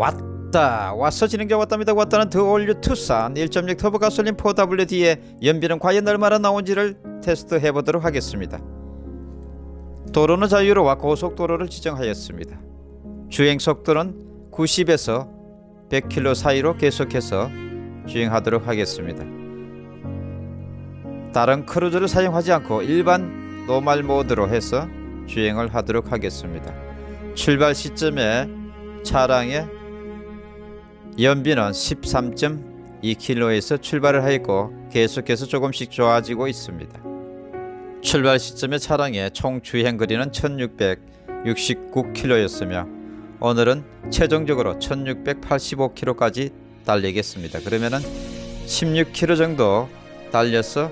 왔다. 왔어 진행자 왔답니다. 왔다는 the all new 투싼 1.6 터보 가솔린 4WD의 연비는 과연 얼마나 나온지를 테스트해 보도록 하겠습니다. 도로는 자유로와 고속도로를 지정하였습니다. 주행 속도는 90에서 100km 사이로 계속해서 주행하도록 하겠습니다. 다른 cruise를 사용하지 않고 일반 normal mode로 해서 주행을 하도록 하겠습니다. 출발 시점에 차량의 연비는 13.2km에서 출발을 하였고 계속해서 조금씩 좋아지고 있습니다. 출발 시점의 차량의 총 주행 거리는 1669km였으며 오늘은 최종적으로 1685km까지 달리겠습니다. 그러면은 16km 정도 달려서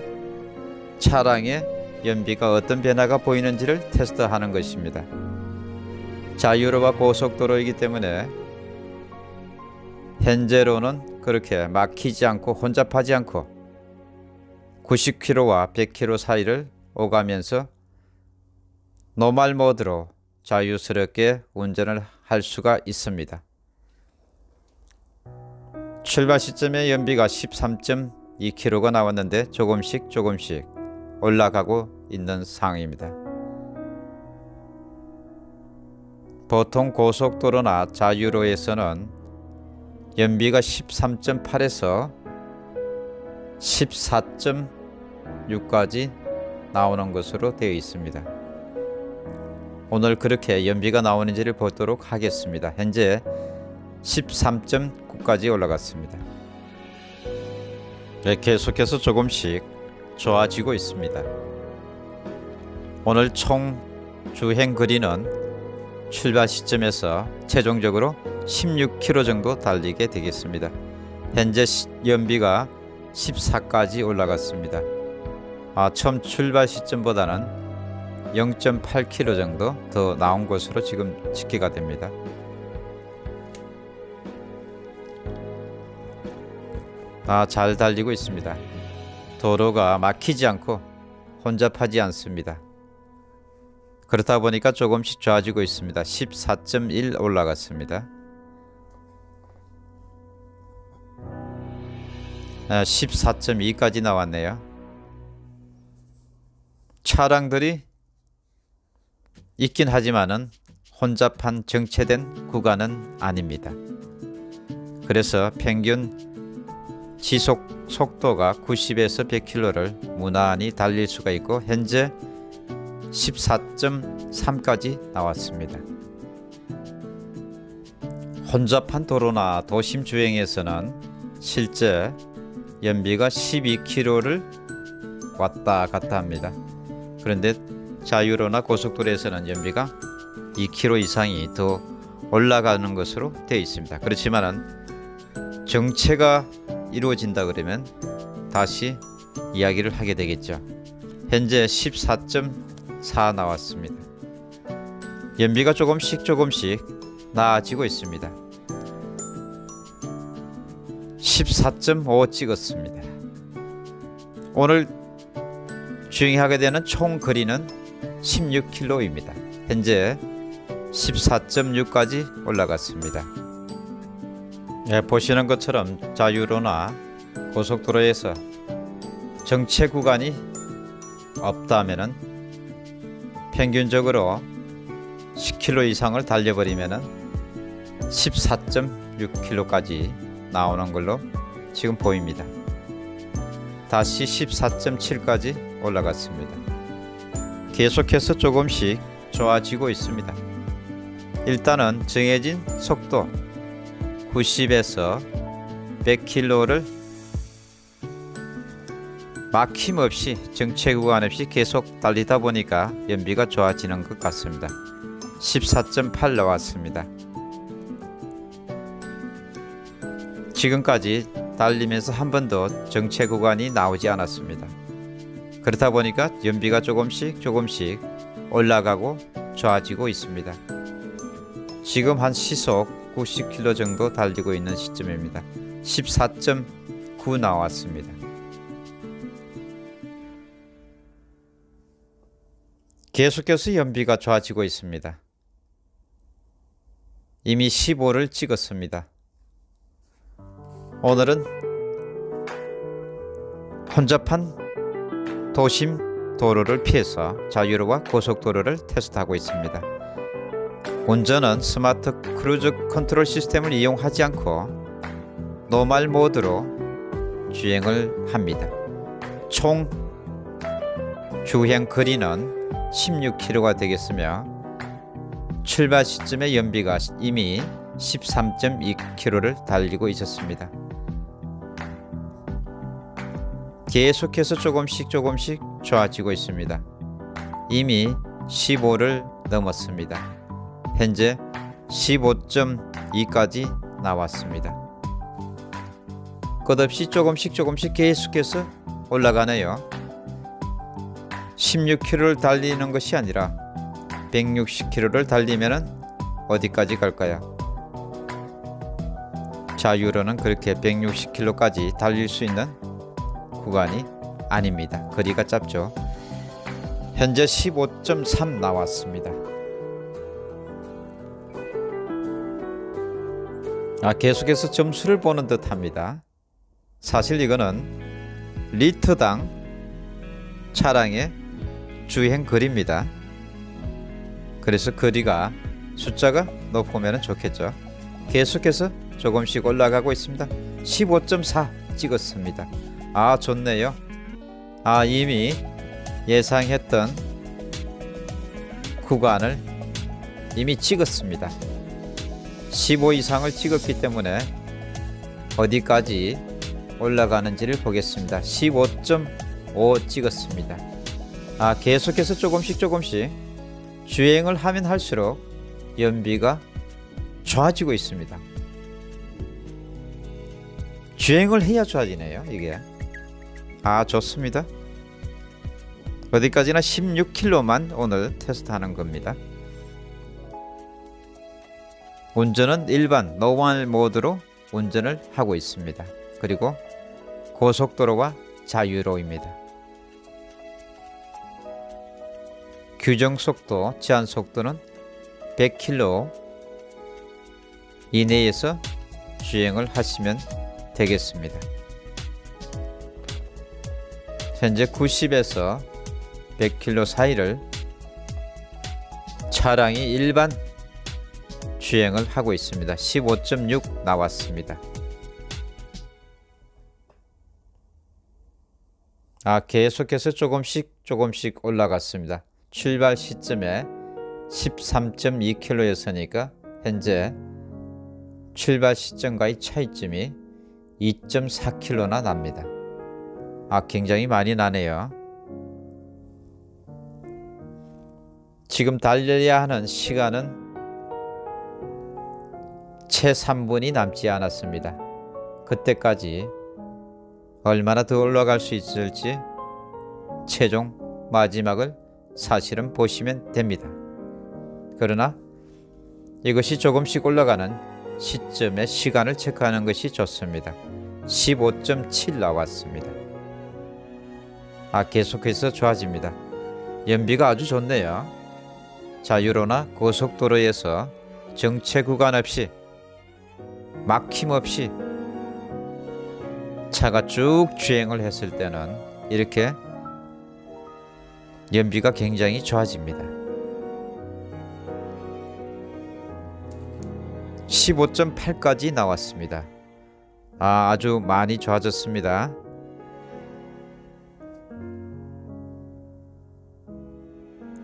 차량의 연비가 어떤 변화가 보이는지를 테스트하는 것입니다. 자유로와 고속도로이기 때문에 현재로는 그렇게 막히지 않고 혼잡하지 않고 90km와 100km 사이를 오가면서 노말 모드로 자유스럽게 운전을 할 수가 있습니다. 출발 시점의 연비가 13.2km가 나왔는데 조금씩 조금씩 올라가고 있는 상황입니다. 보통 고속도로나 자유로에서는 연비가 13.8에서 14.6까지 나오는 것으로 되어 있습니다. 오늘 그렇게 연비가 나오는지를 보도록 하겠습니다. 현재 13.9까지 올라갔습니다. 네, 계속해서 조금씩 좋아지고 있습니다. 오늘 총 주행 거리는 출발 시점에서 최종적으로 16km 정도 달리게 되겠습니다. 현재 연비가 14까지 올라갔습니다. 아, 처음 출발 시점보다는 0.8km 정도 더 나온 것으로 지금 집계가 됩니다. 아, 잘 달리고 있습니다. 도로가 막히지 않고 혼잡하지 않습니다. 그렇다 보니까 조금씩 좋아지고 있습니다. 14.1 올라갔습니다. 14.2까지 나왔네요. 차량들이 있긴 하지만은 혼잡한 정체된 구간은 아닙니다. 그래서 평균 지속 속도가 90에서 100km를 무난히 달릴 수가 있고 현재 14.3까지 나왔습니다. 혼잡한 도로나 도심 주행에서는 실제 연비가 12km를 왔다 갔다 합니다. 그런데 자유로나 고속도로에서는 연비가 2km 이상이 더 올라가는 것으로 되어 있습니다. 그렇지만은 정체가 이루어진다 그러면 다시 이야기를 하게 되겠죠. 현재 14.4 나왔습니다. 연비가 조금씩 조금씩 나아지고 있습니다. 14.5 찍었습니다. 오늘 주행하게 되는 총 거리는 16km입니다. 현재 14.6까지 올라갔습니다. 예, 보시는 것처럼 자유로나 고속도로에서 정체 구간이 없다면은 평균적으로 10km 이상을 달려버리면은 14.6km까지 나오는 걸로 지금 보입니다. 다시 14.7까지 올라갔습니다. 계속해서 조금씩 좋아지고 있습니다. 일단은 정해진 속도 90에서 100km를 막힘없이 정체 구간 없이 계속 달리다 보니까 연비가 좋아지는 것 같습니다. 14.8 나왔습니다. 지금까지 달리면서 한 번도 정체 구간이 나오지 않았습니다. 그렇다 보니까 연비가 조금씩 조금씩 올라가고 좋아지고 있습니다. 지금 한 시속 90km 정도 달리고 있는 시점입니다. 14.9 나왔습니다. 계속해서 연비가 좋아지고 있습니다. 이미 15를 찍었습니다. 오늘은 혼잡한 도심 도로를 피해서 자유로와 고속도로를 테스트하고 있습니다. 운전은 smart cruise control system을 이용하지 않고 normal mode로 주행을 합니다. 총 주행 거리는 16km가 되겠으며 출발 시점의 연비가 이미 13.2km를 달리고 있었습니다. 계속해서 조금씩 조금씩 좋아지고 있습니다. 이미 15를 넘었습니다. 현재 15.2까지 나왔습니다. 끝없이 조금씩 조금씩 계속해서 올라가네요. 16km를 달리는 것이 아니라 160km를 달리면 어디까지 갈까요? 자유로는 그렇게 160km까지 달릴 수 있는 구간이 아닙니다. 거리가 짧죠. 현재 15.3 나왔습니다. 아, 계속해서 점수를 보는 듯 합니다. 사실 이거는 리터당 차량의 주행 거리입니다. 그래서 거리가 숫자가 높으면 좋겠죠. 계속해서 조금씩 올라가고 있습니다. 15.4 찍었습니다. 아 좋네요. 아 이미 예상했던 구간을 이미 찍었습니다. 15 이상을 찍었기 때문에 어디까지 올라가는지를 보겠습니다. 15.5 찍었습니다. 아 계속해서 조금씩 조금씩 주행을 하면 할수록 연비가 좋아지고 있습니다. 주행을 해야 좋아지네요. 이게 아 좋습니다. 어디까지나 16km만 오늘 테스트하는 겁니다. 운전은 일반 normal mode로 운전을 하고 있습니다. 그리고 고속도로와 자유로입니다. 규정 속도, 제한 속도는 100km 이내에서 주행을 하시면 되겠습니다. 현재 90에서 100km 사이를 차량이 일반 주행을 하고 있습니다. 15.6 나왔습니다. 아, 계속해서 조금씩 조금씩 올라갔습니다. 출발 시점에 13.2km였으니까 현재 출발 시점과의 차이점이 2.4km나 납니다. 아, 굉장히 많이 나네요. 지금 달려야 하는 시간은 채 3분이 남지 않았습니다. 그때까지 얼마나 더 올라갈 수 있을지 최종 마지막을 사실은 보시면 됩니다. 그러나 이것이 조금씩 올라가는 시점의 시간을 체크하는 것이 좋습니다. 15.7 나왔습니다. 아 계속해서 좋아집니다. 연비가 아주 좋네요. 자유로나 고속도로에서 정체 구간 없이 막힘 없이 차가 쭉 주행을 했을 때는 이렇게 연비가 굉장히 좋아집니다. 15.8까지 나왔습니다. 아, 아주 많이 좋아졌습니다.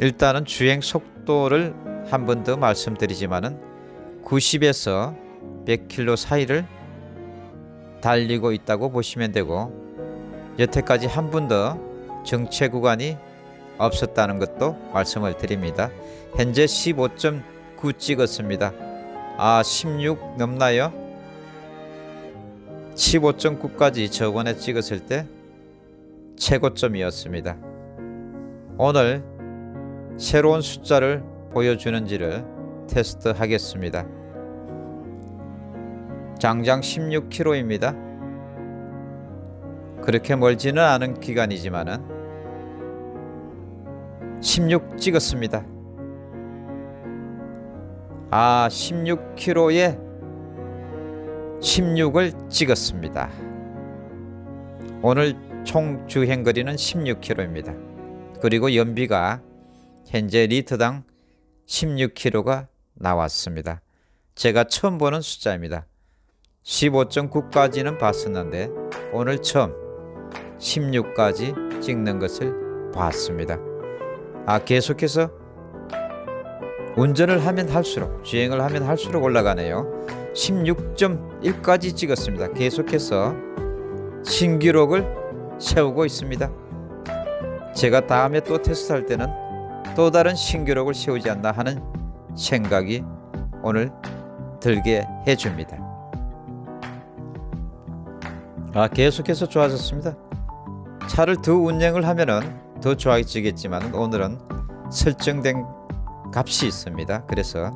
일단은 주행 속도를 한 번 더 말씀드리지만은 90에서 100km 사이를 달리고 있다고 보시면 되고 여태까지 한 번도 정체 구간이 없었다는 것도 말씀을 드립니다. 현재 15.9 찍었습니다. 아, 16 넘나요? 15.9까지 저번에 찍었을 때 최고점이었습니다. 오늘 새로운 숫자를 보여주는지를 테스트 하겠습니다. 장장 16km입니다. 그렇게 멀지는 않은 기간이지만은 16 찍었습니다. 아 16km에 16을 찍었습니다. 오늘 총 주행 거리는 16km입니다. 그리고 연비가 현재 리터당 16km가 나왔습니다. 제가 처음 보는 숫자입니다. 15.9까지는 봤었는데 오늘 처음 16까지 찍는 것을 봤습니다. 아 계속해서 운전을 하면 할수록 주행을 하면 할수록 올라가네요. 16.1까지 찍었습니다. 계속해서 신기록을 세우고 있습니다. 제가 다음에 또 테스트할 때는 또 다른 신기록을 세우지 않나 하는 생각이 오늘 들게 해줍니다. 아 계속해서 좋아졌습니다. 차를 더 운행을 하면은 더 좋아지겠지만 오늘은 설정된 값이 있습니다. 그래서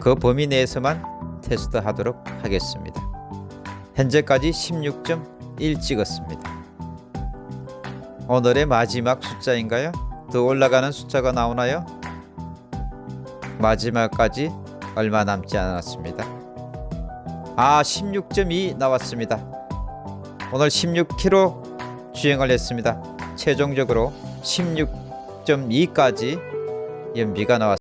그 범위 내에서만 테스트하도록 하겠습니다. 현재까지 16.1 찍었습니다. 오늘의 마지막 숫자인가요? 더 올라가는 숫자가 나오나요? 마지막까지 얼마 남지 않았습니다. 아, 16.2 나왔습니다. 오늘 16km 주행을 했습니다. 최종적으로 16.2까지 연비가 나왔습니다.